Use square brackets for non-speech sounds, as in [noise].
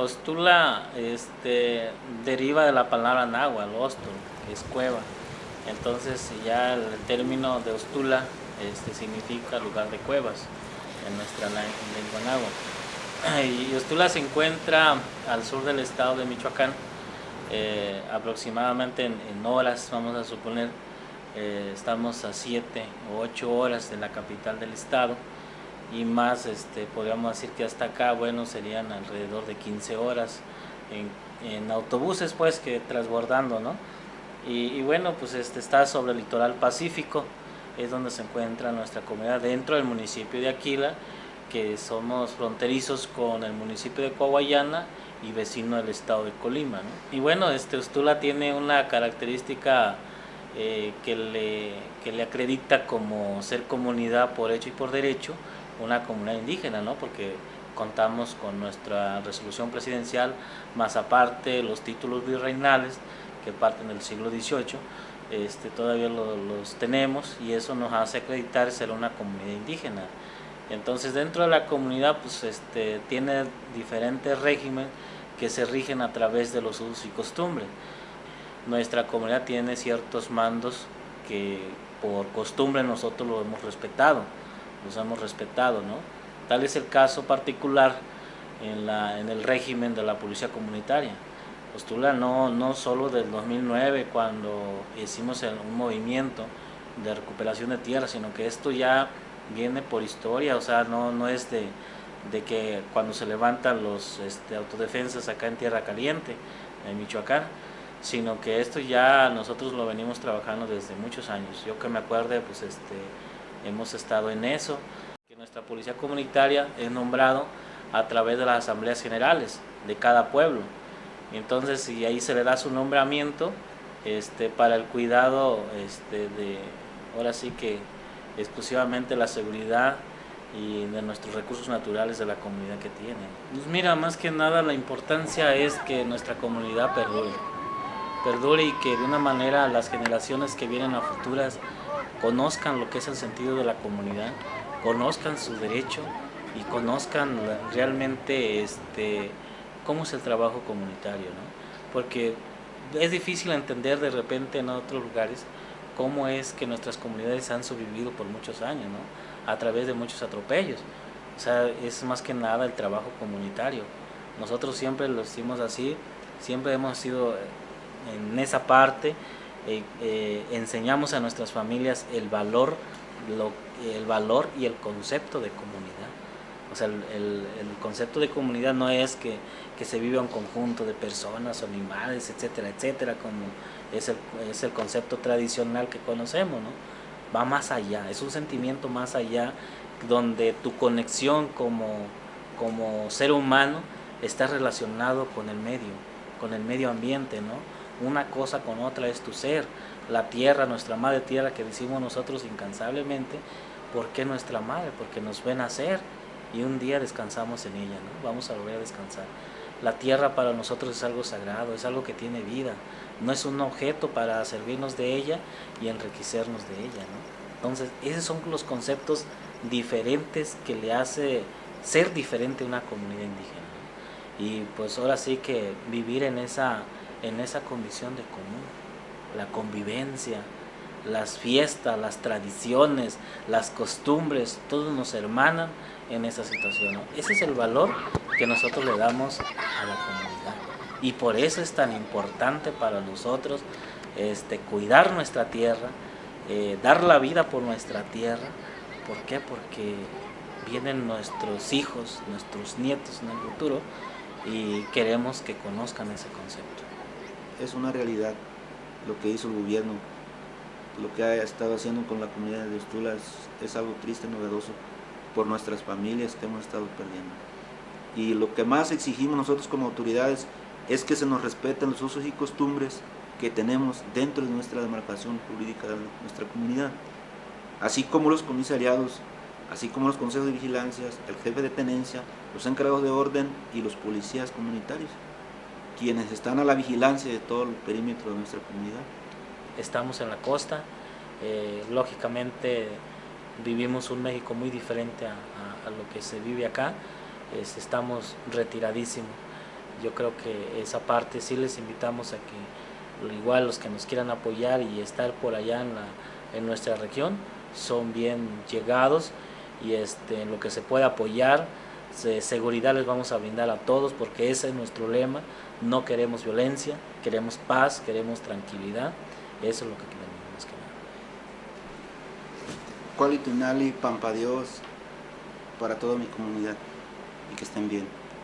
Ostula este, deriva de la palabra náhuatl, ostul, que es cueva. Entonces ya el término de Ostula este, significa lugar de cuevas en nuestra lengua náhuatl. [clears throat] Y Ostula se encuentra al sur del estado de Michoacán, eh, aproximadamente en, horas, vamos a suponer, eh, estamos a 7 o 8 horas de la capital del estado y más, este, podríamos decir que hasta acá, bueno, serían alrededor de 15 horas en, autobuses, pues, que transbordando, ¿no? Y, bueno, pues este, está sobre el litoral pacífico, es donde se encuentra nuestra comunidad dentro del municipio de Aquila, que somos fronterizos con el municipio de Coahuayana y vecino del estado de Colima. ¿no? Y bueno, este Ustula tiene una característica eh, que, le, que le acredita como ser comunidad por hecho y por derecho, una comunidad indígena, ¿no? porque contamos con nuestra resolución presidencial, más aparte los títulos virreinales que parten del siglo XVIII, este, todavía los tenemos y eso nos hace acreditar ser una comunidad indígena. Entonces dentro de la comunidad pues, este, tiene diferentes regímenes que se rigen a través de los usos y costumbres. Nuestra comunidad tiene ciertos mandos que por costumbre nosotros lo hemos respetado los hemos respetado, ¿no? Tal es el caso particular en, la, en el régimen de la policía comunitaria. Postula no, no solo del 2009 cuando hicimos un movimiento de recuperación de tierra, sino que esto ya viene por historia, o sea, no, no es de, de que cuando se levantan los este, autodefensas acá en Tierra Caliente, en Michoacán, sino que esto ya nosotros lo venimos trabajando desde muchos años. Yo que me acuerde, pues este, hemos estado en eso, que nuestra policía comunitaria es nombrado a través de las asambleas generales de cada pueblo. Entonces, y ahí se le da su nombramiento este, para el cuidado este, de, ahora sí que exclusivamente la seguridad y de nuestros recursos naturales de la comunidad que tiene. Pues mira, más que nada la importancia es que nuestra comunidad perdure, perdure y que de una manera las generaciones que vienen a futuras conozcan lo que es el sentido de la comunidad, conozcan su derecho y conozcan realmente este, cómo es el trabajo comunitario, ¿no? porque es difícil entender de repente en otros lugares cómo es que nuestras comunidades han sobrevivido por muchos años, ¿no? a través de muchos atropellos. O sea, es más que nada el trabajo comunitario. Nosotros siempre lo hicimos así, siempre hemos sido en esa parte eh, eh, enseñamos a nuestras familias el valor, el valor y el concepto de comunidad. O sea, el, concepto de comunidad no es que, se viva un conjunto de personas, animales, etcétera, etcétera, como es el, es el concepto tradicional que conocemos, ¿no? Va más allá, es un sentimiento más allá donde tu conexión como, como ser humano está relacionado con el medio, con el medio ambiente, ¿no? Una cosa con otra es tu ser, la tierra, nuestra madre tierra que decimos nosotros incansablemente, ¿por qué nuestra madre? Porque nos ven nacer y un día descansamos en ella, ¿no? vamos a volver a descansar. La tierra para nosotros es algo sagrado, es algo que tiene vida, no es un objeto para servirnos de ella y enriquecernos de ella. ¿no? Entonces, esos son los conceptos diferentes que le hace ser diferente a una comunidad indígena. Y pues ahora sí que vivir en esa en esa condición de común. La convivencia, las fiestas, las tradiciones, las costumbres, todos nos hermanan en esa situación. Ese es el valor que nosotros le damos a la comunidad. Y por eso es tan importante para nosotros este, cuidar nuestra tierra, eh, dar la vida por nuestra tierra. ¿Por qué? Porque vienen nuestros hijos, nuestros nietos en el futuro y queremos que conozcan ese concepto es una realidad lo que hizo el gobierno, lo que ha estado haciendo con la comunidad de Ostula es, algo triste, novedoso por nuestras familias que hemos estado perdiendo. Y lo que más exigimos nosotros como autoridades es que se nos respeten los usos y costumbres que tenemos dentro de nuestra demarcación jurídica de nuestra comunidad, así como los comisariados, así como los consejos de vigilancia, el jefe de tenencia, los encargados de orden y los policías comunitarios quienes están a la vigilancia de todo el perímetro de nuestra comunidad. Estamos en la costa, eh, lógicamente vivimos un México muy diferente a, lo que se vive acá, estamos retiradísimos yo creo que esa parte sí les invitamos a que igual los que nos quieran apoyar y estar por allá en, la, en nuestra región son bien llegados y este, en lo que se puede apoyar, seguridad les vamos a brindar a todos porque ese es nuestro lema, no queremos violencia, queremos paz, queremos tranquilidad, eso es lo que queremos más que nada. Cualitunali, Pampa Dios, para toda mi comunidad y que estén bien.